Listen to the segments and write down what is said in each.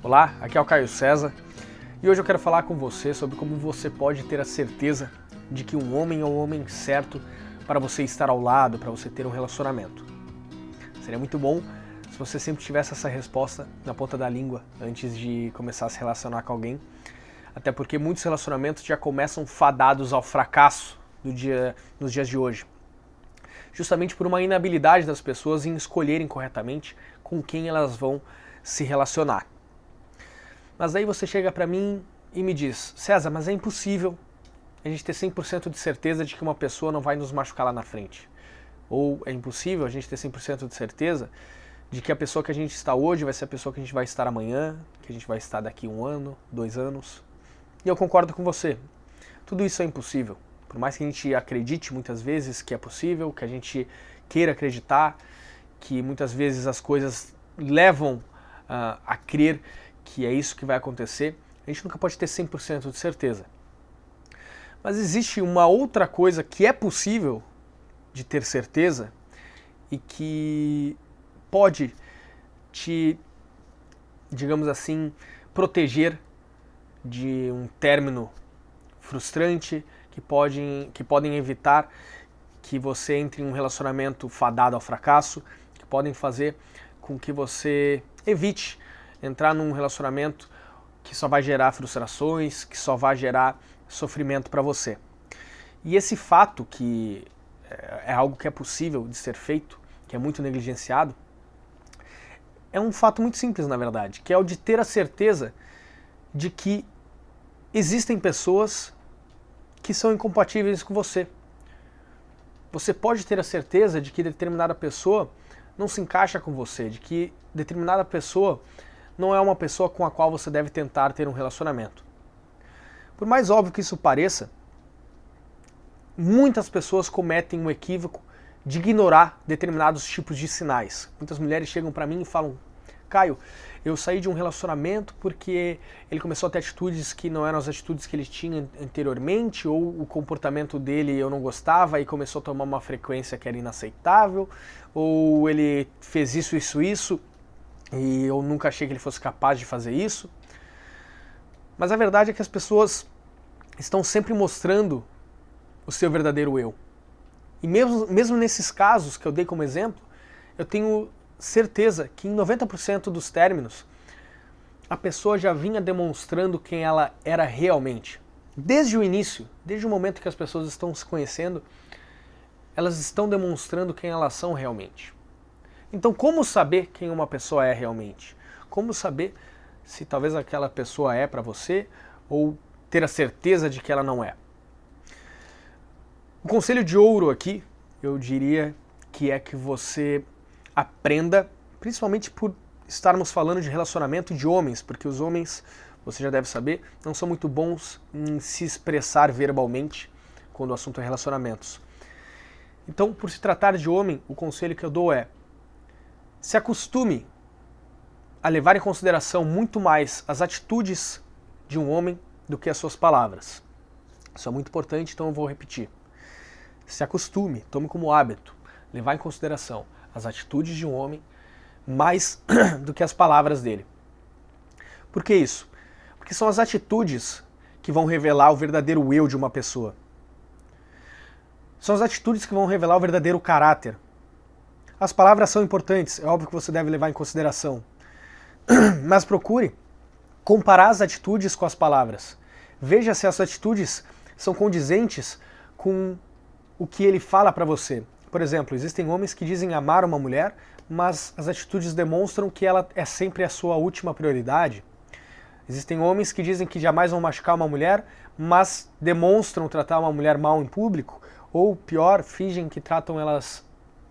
Olá, aqui é o Caio César e hoje eu quero falar com você sobre como você pode ter a certeza de que um homem é o homem certo para você estar ao lado, para você ter um relacionamento. Seria muito bom se você sempre tivesse essa resposta na ponta da língua antes de começar a se relacionar com alguém, até porque muitos relacionamentos já começam fadados ao fracasso do dia, nos dias de hoje. Justamente por uma inabilidade das pessoas em escolherem corretamente com quem elas vão se relacionar. Mas aí você chega para mim e me diz, César, mas é impossível a gente ter 100% de certeza de que uma pessoa não vai nos machucar lá na frente. Ou é impossível a gente ter 100% de certeza de que a pessoa que a gente está hoje vai ser a pessoa que a gente vai estar amanhã, que a gente vai estar daqui um ano, dois anos. E eu concordo com você. Tudo isso é impossível. Por mais que a gente acredite muitas vezes que é possível, que a gente queira acreditar, que muitas vezes as coisas levam uh, a crer que é isso que vai acontecer, a gente nunca pode ter 100% de certeza. Mas existe uma outra coisa que é possível de ter certeza e que pode te, digamos assim, proteger de um término frustrante, que, pode, que podem evitar que você entre em um relacionamento fadado ao fracasso, que podem fazer com que você evite entrar num relacionamento que só vai gerar frustrações, que só vai gerar sofrimento para você. E esse fato que é algo que é possível de ser feito, que é muito negligenciado, é um fato muito simples na verdade, que é o de ter a certeza de que existem pessoas que são incompatíveis com você. Você pode ter a certeza de que determinada pessoa não se encaixa com você, de que determinada pessoa não é uma pessoa com a qual você deve tentar ter um relacionamento. Por mais óbvio que isso pareça, muitas pessoas cometem o equívoco de ignorar determinados tipos de sinais. Muitas mulheres chegam para mim e falam, Caio, eu saí de um relacionamento porque ele começou a ter atitudes que não eram as atitudes que ele tinha anteriormente, ou o comportamento dele eu não gostava e começou a tomar uma frequência que era inaceitável, ou ele fez isso, isso, isso, e eu nunca achei que ele fosse capaz de fazer isso. Mas a verdade é que as pessoas estão sempre mostrando o seu verdadeiro eu. E mesmo, mesmo nesses casos que eu dei como exemplo, eu tenho certeza que em 90% dos términos a pessoa já vinha demonstrando quem ela era realmente. Desde o início, desde o momento que as pessoas estão se conhecendo, elas estão demonstrando quem elas são realmente. Então, como saber quem uma pessoa é realmente? Como saber se talvez aquela pessoa é para você ou ter a certeza de que ela não é? O conselho de ouro aqui, eu diria que é que você aprenda, principalmente por estarmos falando de relacionamento de homens, porque os homens, você já deve saber, não são muito bons em se expressar verbalmente quando o assunto é relacionamentos. Então, por se tratar de homem, o conselho que eu dou é se acostume a levar em consideração muito mais as atitudes de um homem do que as suas palavras. Isso é muito importante, então eu vou repetir. Se acostume, tome como hábito, levar em consideração as atitudes de um homem mais do que as palavras dele. Por que isso? Porque são as atitudes que vão revelar o verdadeiro eu de uma pessoa. São as atitudes que vão revelar o verdadeiro caráter, as palavras são importantes, é óbvio que você deve levar em consideração. Mas procure comparar as atitudes com as palavras. Veja se as atitudes são condizentes com o que ele fala para você. Por exemplo, existem homens que dizem amar uma mulher, mas as atitudes demonstram que ela é sempre a sua última prioridade. Existem homens que dizem que jamais vão machucar uma mulher, mas demonstram tratar uma mulher mal em público, ou pior, fingem que tratam elas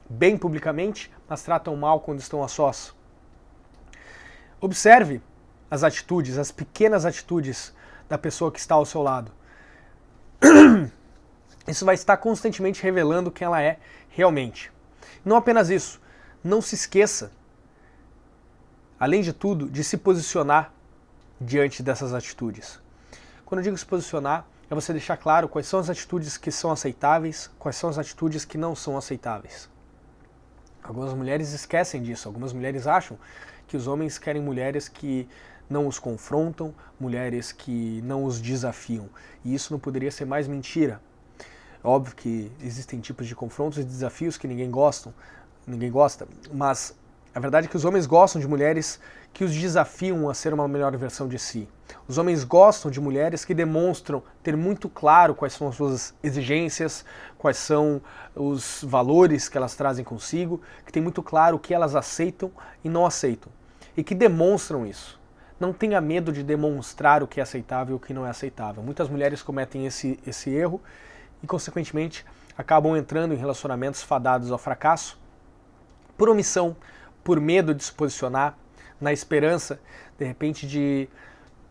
bem publicamente, mas tratam mal quando estão a sós. Observe as atitudes, as pequenas atitudes da pessoa que está ao seu lado. Isso vai estar constantemente revelando quem ela é realmente. Não apenas isso, não se esqueça, além de tudo, de se posicionar diante dessas atitudes. Quando eu digo se posicionar, é você deixar claro quais são as atitudes que são aceitáveis, quais são as atitudes que não são aceitáveis. Algumas mulheres esquecem disso, algumas mulheres acham que os homens querem mulheres que não os confrontam, mulheres que não os desafiam. E isso não poderia ser mais mentira. Óbvio que existem tipos de confrontos e desafios que ninguém gosta, ninguém gosta, mas a verdade é que os homens gostam de mulheres que os desafiam a ser uma melhor versão de si. Os homens gostam de mulheres que demonstram ter muito claro quais são as suas exigências, quais são os valores que elas trazem consigo, que tem muito claro o que elas aceitam e não aceitam. E que demonstram isso. Não tenha medo de demonstrar o que é aceitável e o que não é aceitável. Muitas mulheres cometem esse, esse erro e, consequentemente, acabam entrando em relacionamentos fadados ao fracasso por omissão, por medo de se posicionar, na esperança, de repente, de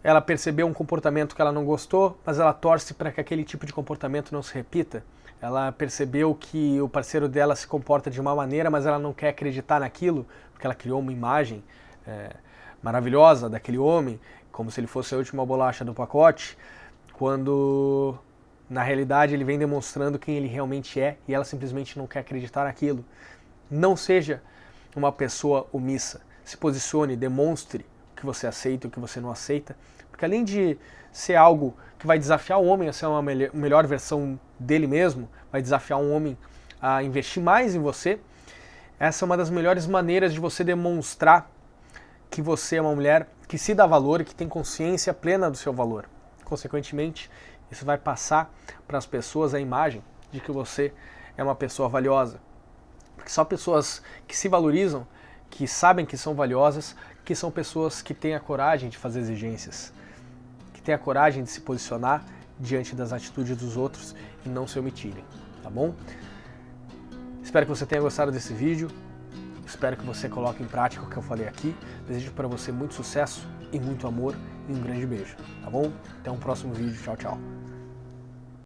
ela perceber um comportamento que ela não gostou, mas ela torce para que aquele tipo de comportamento não se repita. Ela percebeu que o parceiro dela se comporta de uma maneira, mas ela não quer acreditar naquilo, porque ela criou uma imagem é, maravilhosa daquele homem, como se ele fosse a última bolacha do pacote, quando na realidade ele vem demonstrando quem ele realmente é e ela simplesmente não quer acreditar naquilo. Não seja uma pessoa omissa. Se posicione, demonstre o que você aceita e o que você não aceita, porque além de ser algo que vai desafiar o homem a ser uma melhor versão dele mesmo, vai desafiar um homem a investir mais em você, essa é uma das melhores maneiras de você demonstrar que você é uma mulher que se dá valor e que tem consciência plena do seu valor. Consequentemente, isso vai passar para as pessoas a imagem de que você é uma pessoa valiosa. Porque só pessoas que se valorizam, que sabem que são valiosas, que são pessoas que têm a coragem de fazer exigências, que têm a coragem de se posicionar diante das atitudes dos outros e não se omitirem, tá bom? Espero que você tenha gostado desse vídeo. Espero que você coloque em prática o que eu falei aqui. Desejo para você muito sucesso e muito amor e um grande beijo, tá bom? Até um próximo vídeo. Tchau, tchau.